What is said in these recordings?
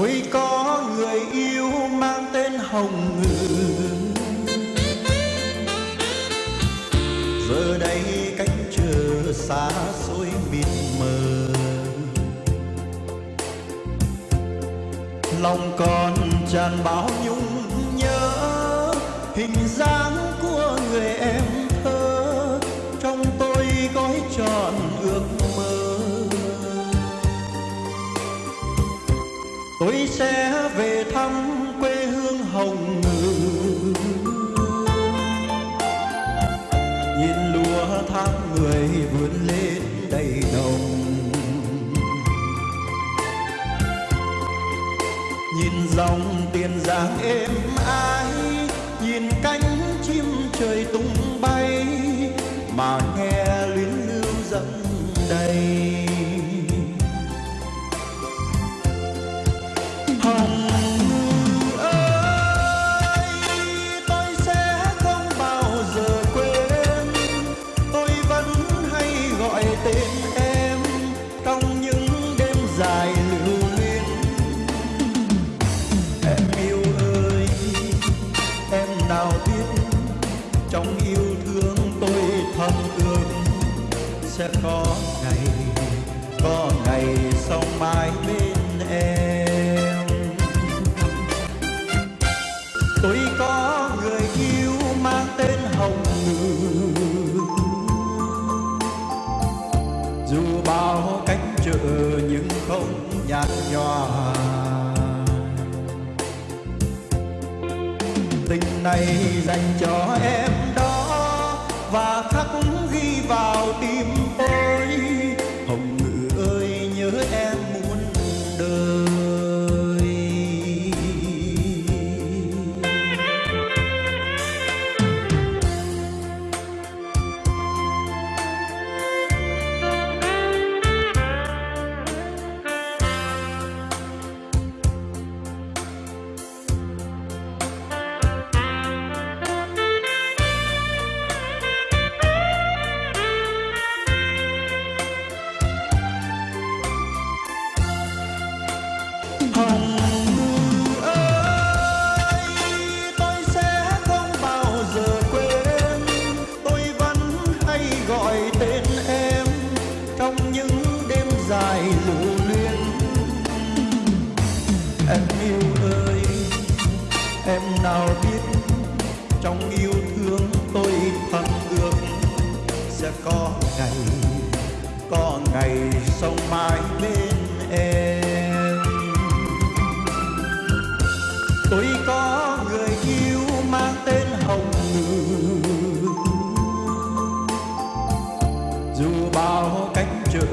ôi, có người yêu mang tên hồng ngự. Giờ đây cánh chờ xa xôi mịt mờ. Lòng còn tràn bao nhung nhớ, hình dáng của người em thơ. Trong tôi gói tròn tôi sẽ về thăm quê hương hồng ngự. Nhìn lúa tháng người vươn lên đầy đồng nhìn dòng tiền giang êm ái. Sẽ có ngày có ngày sau mai bên nhạt nhòa tình này dành cho em đó và khắc sẽ có ngày có ngày sống mãi bên em. Tôi có người yêu mang tên hồng ngự. Dù bao cánh trở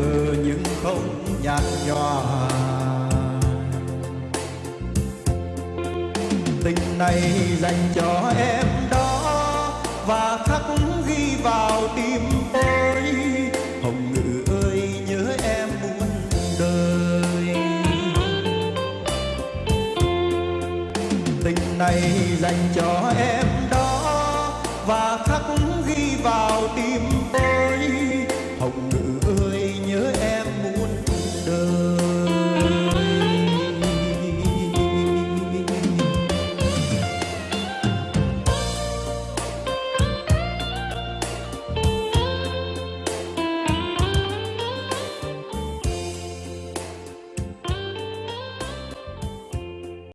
nhưng không nhạt nhòa. Tình này dành cho em và khắc ghi vào tim tôi. Hồng ngự ơi, nhớ em muôn đời. Tình này dành cho em đó và khắc ghi vào tim